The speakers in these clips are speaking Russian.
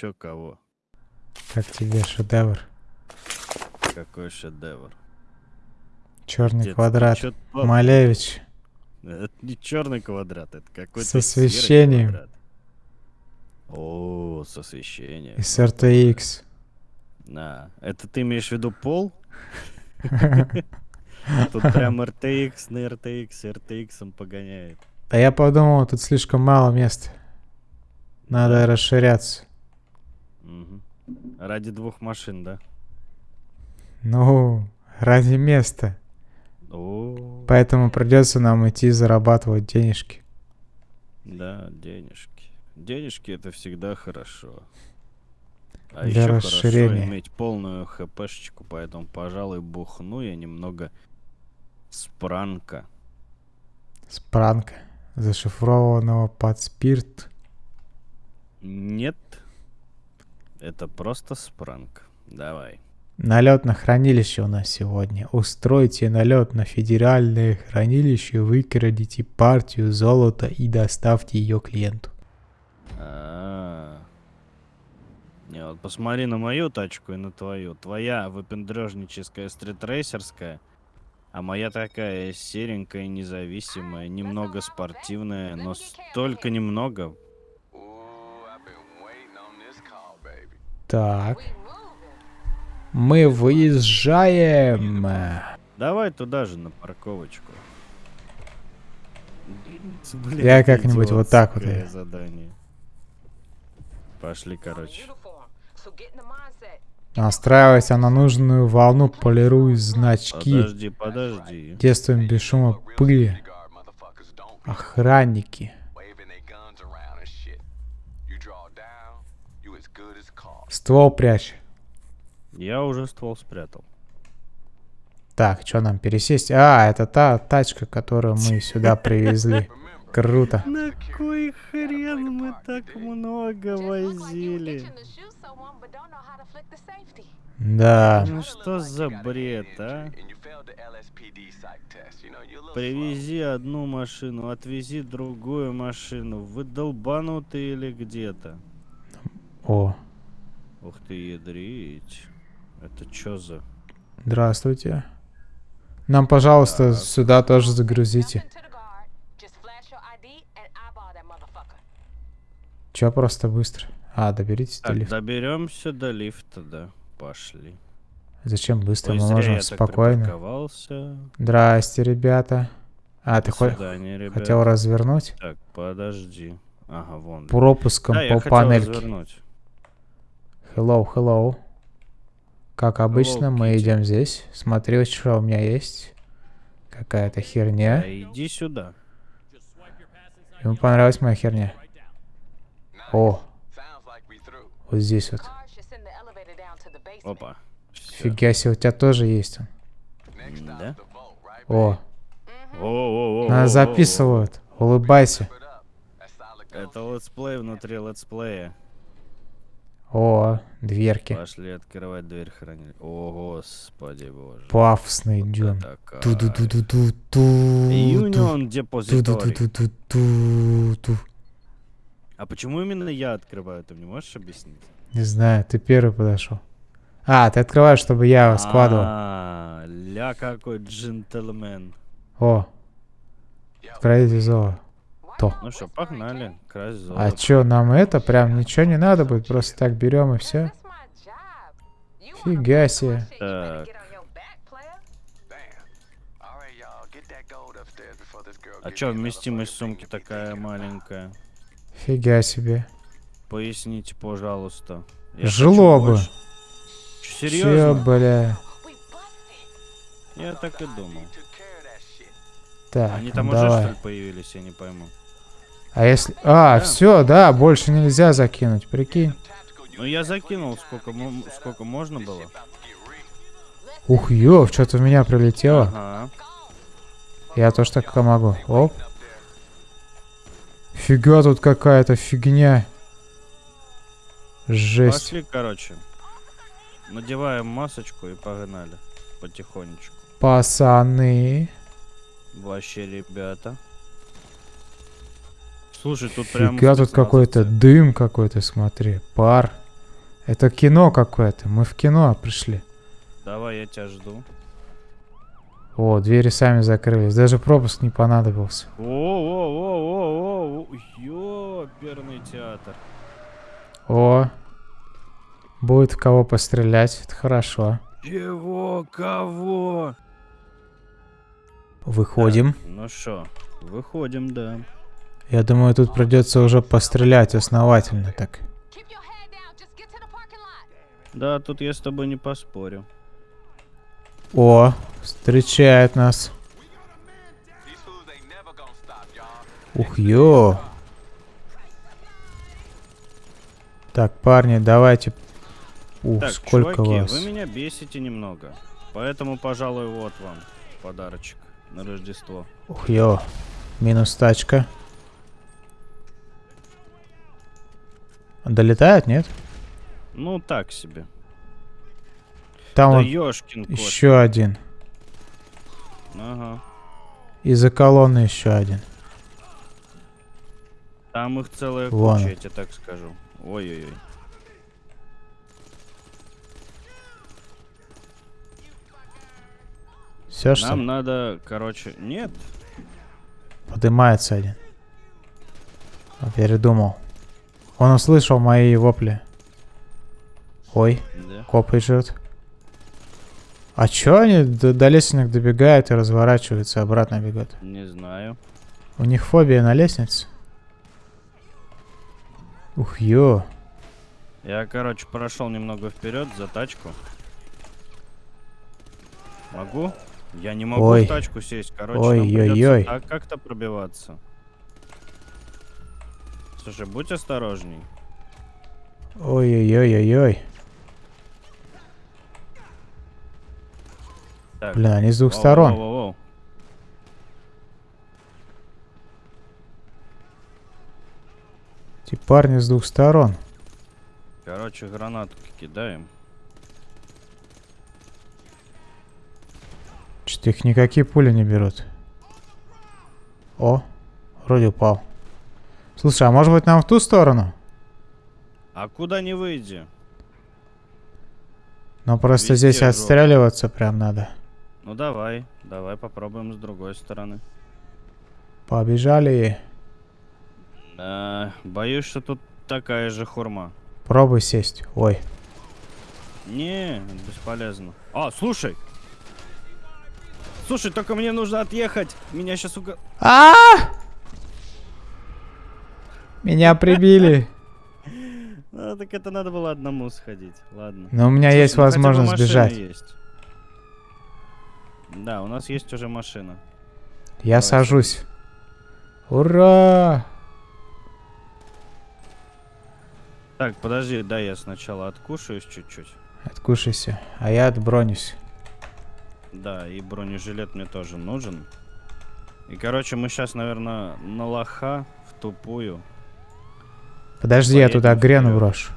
чё кого? Как тебе шедевр? Какой шедевр? Черный Дед, квадрат. чё? Малевич. Это не черный квадрат, это какой-то С освещением. О, с освещением. Из RTX. На, это ты имеешь в виду пол? Тут прям RTX на RTX, RTX погоняет. А я подумал, тут слишком мало места. Надо Да. расширяться. Ради двух машин, да? Ну, ради места. О, Поэтому придется нам идти зарабатывать денежки. да, денежки. Денежки это всегда хорошо. А Для еще расширения. хорошо иметь полную хпшечку, поэтому, пожалуй, бухну я немного спранка. Спранка, зашифрованного под спирт. Нет, это просто спранк. Давай. Налет на хранилище у нас сегодня. Устройте налет на федеральное хранилище, выкрадите партию золота и доставьте ее клиенту. А. Не, вот посмотри на мою тачку и на твою. Твоя выпендрежническая стритрейсерская, а моя такая серенькая, независимая, немного спортивная, но столько немного. Так. Мы выезжаем. Давай туда же на парковочку. Блин, Я как-нибудь вот так вот задание. Пошли, короче. Настраивайся на нужную волну, полируй значки. Подожди, подожди. Действуем без шума пыли. Охранники. Ствол прячь. Я уже ствол спрятал. Так, что нам пересесть? А, это та тачка, которую мы сюда привезли. Круто. На кой хрен мы так много возили? Да. Ну что за бред, а? Привези одну машину, отвези другую машину. Вы долбанутые или где-то? О, Ух ты, ядрить. Это чё за... здравствуйте. Нам, пожалуйста, Так. сюда тоже загрузите. Чё просто быстро? А, доберитесь до Так, лифта. доберемся до лифта, да. Пошли. Зачем быстро? Ой, Мы можем я спокойно. Здрасте, ребята. А, ты До хо- свидания, ребят. хотел развернуть? Так, подожди. Ага, вон. Пропуском Да, я по хотел панельке. развернуть. Hello, hello. Как обычно, мы Kitty. идем здесь. Смотри, что у меня есть. Какая-то херня. Да, иди сюда. Ему понравилась моя херня. О, вот здесь вот. Опа. Фига себе, у тебя тоже есть он. Да? О, О-о-о-о-о-о. нас записывают. Улыбайся. Это летсплей внутри летсплея. О, дверки. Пошли открывать дверь хранилища. О, господи боже. Пафосный идем. Это кайф. Ту-ду-ду-ду-ду-ду. Union Depository. Ту-ду-ду-ду-ду-ду. А почему именно я открываю? Ты мне можешь объяснить? Не знаю, ты первый подошел. А, ты открываешь, чтобы я складывал. А, ля какой джентльмен. О, отправить золото. То. Ну что, погнали. Красть А золото. чё, нам это прям ничего не надо будет? Просто так берем и все. Фига себе. Так. А чё, вместимость сумки такая маленькая? Фига себе. Поясните, пожалуйста. Я Жило хочу бы. больше. Чё, Чё, серьезно? бля. Я так и думал. Так, Они там уже, что давай. ли, появились, я не пойму. А если... А, Да. все, да, больше нельзя закинуть, прикинь. Ну, я закинул, сколько, сколько можно было. Ух, ёв, что-то в меня прилетело. Ага. Я тоже так могу. Оп. Фига тут какая-то фигня. Жесть. Пошли, короче. Надеваем масочку и погнали. Потихонечку. Пацаны. Вообще, ребята. Слушай, тут прям... Фига тут какой-то дым какой-то, смотри. Пар. Это кино какое-то. Мы в кино пришли. Давай, я тебя жду. О, двери сами закрылись. Даже пропуск не понадобился. О-о-о-о-о-о, ёперный театр. О, будет в кого пострелять. Это хорошо. Чего? Кого? Выходим. Так, ну что, выходим, да. Я думаю, тут придется уже пострелять основательно так. Да, тут я с тобой не поспорю. О, встречает нас. Ух, ё. Так, парни, давайте. Ух, Так, сколько чуваки, вас. вы меня бесите немного. Поэтому, пожалуй, вот вам подарочек на Рождество. Ух, ё. Минус тачка. Долетает, нет? Ну, так себе. Там да вот ёшкин кот. еще один. Ага. И за колонны еще один. Там их целая Вон. куча, я тебе так скажу. Ой-ой-ой. Все что? Нам надо, короче... Нет. Поднимается один. А, Передумал. Он услышал мои вопли. Ой, Да. коп идет. А чё они до, до лестниц добегают и разворачиваются, обратно бегут? Не знаю. У них фобия на лестнице. Ух, ё. Я, короче, прошел немного вперед за тачку. Могу? Я не могу Ой. в тачку сесть. Короче, Ой, нам ой, придётся ой. так как-то пробиваться. Слушай, будь осторожней. Ой-ой-ой-ой-ой. Блин, они с двух воу, сторон. воу, воу, воу. Эти парни с двух сторон. Короче, гранатку кидаем. Что-то их никакие пули не берут. О, вроде упал. Слушай, а может быть нам в ту сторону? А куда не выйди? Но просто Везде здесь жопа. отстреливаться прям надо. Ну давай, давай попробуем с другой стороны. Побежали. Да, боюсь, что тут такая же хурма. Пробуй сесть. Ой. Не, бесполезно. А, слушай! Слушай, только мне нужно отъехать. Меня сейчас уго... А! Меня прибили. Ну, так это надо было одному сходить. Ладно. Но у меня Слушай, есть ну возможность машина бежать. есть. Да, у нас есть уже машина. Я Давай, сажусь. Ура! Так, подожди, дай я сначала откушаюсь чуть-чуть. Откушайся. А я отбронюсь. Да, и бронежилет мне тоже нужен. И, короче, мы сейчас, наверное, на лоха в тупую. Подожди, я туда грену брошу.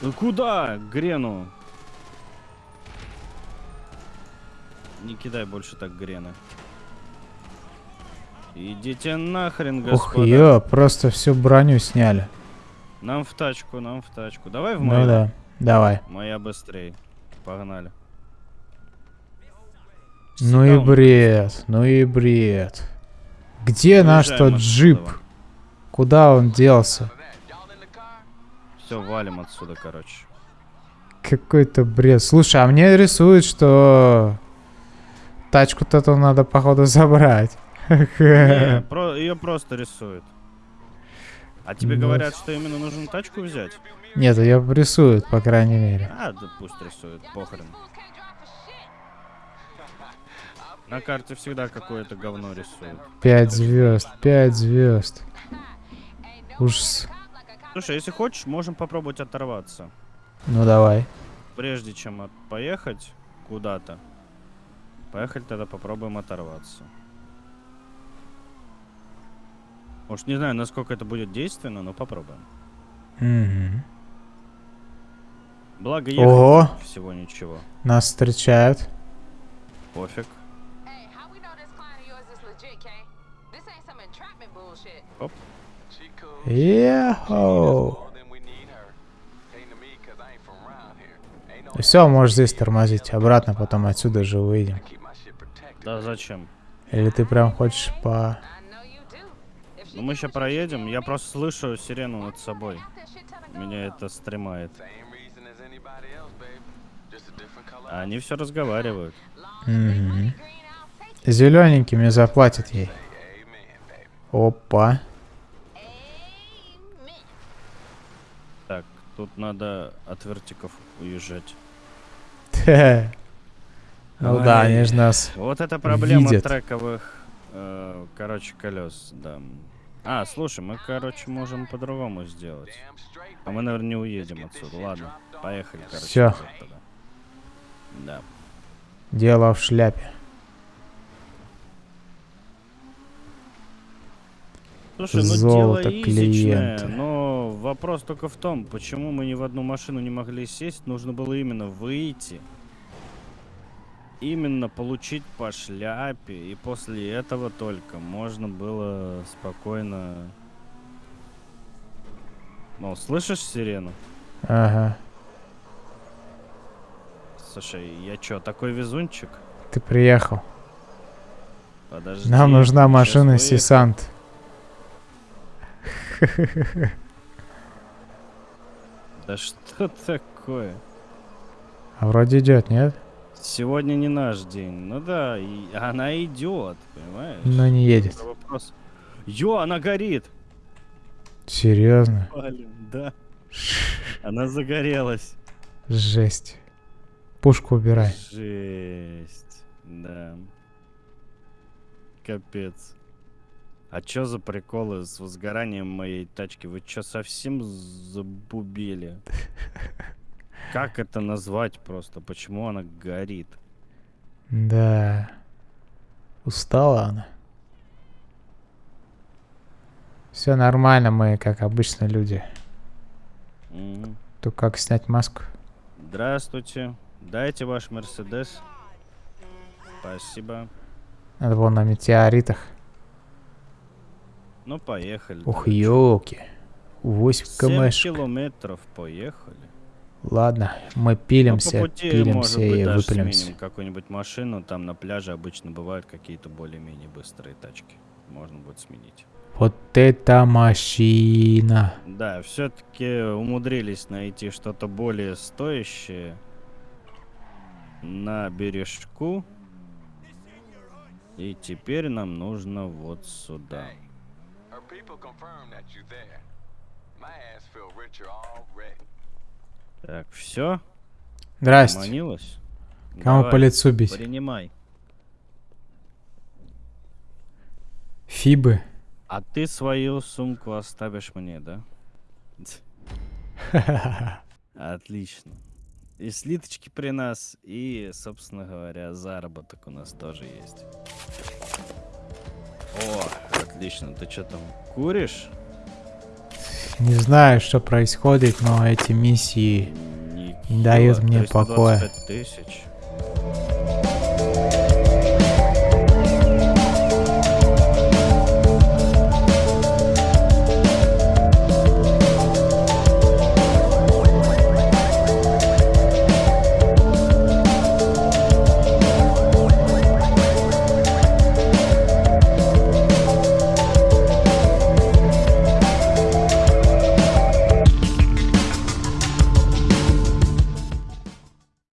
Ну куда? Грену. Не кидай больше так грены. Идите нахрен, Ух, господа. ё, просто всю броню сняли. Нам в тачку, нам в тачку. Давай в Ну мою. да, давай. Моя быстрее. Погнали. Ну и Сдаун. бред, ну и бред. Где наш Уезжаем тот отсюда. джип? Куда он делся? Все, валим отсюда, короче. Какой-то бред. Слушай, а мне рисует, что тачку-то то надо, походу, забрать. Не, про, ее просто рисует. А тебе Ну. говорят, что именно нужно тачку взять? Нет, ее рисуют, по крайней мере. А, да пусть рисует, похрен. На карте всегда какое-то говно рисуют. Пять звезд, пять звезд. Ужас. Слушай, если хочешь, можем попробовать оторваться. Ну давай. Прежде чем поехать куда-то, поехать тогда попробуем оторваться. Может, не знаю, насколько это будет действенно, но попробуем. Мгм. Благо ехать Ого, всего ничего. нас встречают. Пофиг. Все, можешь здесь тормозить. Обратно потом отсюда же выйдем. Да зачем? Или ты прям хочешь по... Ну мы сейчас you проедем, я просто слышу сирену над собой. Меня это стремает. А Они все разговаривают. Take it. Зелененькими заплатят ей. Опа. Так, тут надо от вертиков уезжать. Ну да, они же нас... Вот это проблема Видят. трековых, э, короче, колес, да. А, слушай, мы, короче, можем по-другому сделать. А мы, наверное, не уедем отсюда. Ладно, поехали, короче. Тогда. Да. Дело в шляпе. Слушай, ну Золото дело изичное, клиента. но вопрос только в том, почему мы ни в одну машину не могли сесть, нужно было именно выйти, именно получить по шляпе, и после этого только можно было спокойно... Ну, слышишь сирену? Ага. Слушай, я чё, такой везунчик? Ты приехал. Подожди. Нам нужна машина выехал. Да что такое? А вроде идет, нет? Сегодня не наш день. Ну да, и она идет, понимаешь? Но не едет. Это вопрос. Ё, она горит! Серьезно? Блин, да. Она загорелась. Жесть. Пушку убирай. Жесть. Да. Капец. А чё за приколы с возгоранием моей тачки? Вы чё, совсем забубели? Как это назвать просто? Почему она горит? Да. Устала она. Все нормально, мы как обычно люди. Тут как снять маску? Здравствуйте. Дайте ваш Мерседес. Спасибо. Надо было на метеоритах. Ну, поехали. Ух, давай. елки. 8 Семь кмш. километров поехали. Ладно, мы Ну, пилимся, пути, пилимся быть, и выпилимся. какую-нибудь машину. Там на пляже обычно бывают какие-то более-менее быстрые тачки. Можно будет сменить. Вот это машина. Да, все-таки умудрились найти что-то более стоящее на бережку. И теперь нам нужно вот сюда. People confirm that you there. My ass feel richer already. Так, все? Здрасте. Манилась? Кому по лицу бить? Принимай. Фибы. А ты свою сумку оставишь мне, да? Отлично. И слиточки при нас, и, собственно говоря, заработок у нас тоже есть. О, отлично. Ты что там, куришь? Не знаю, что происходит, но эти миссии Нихило, Не дают мне 325 покоя. тысяч.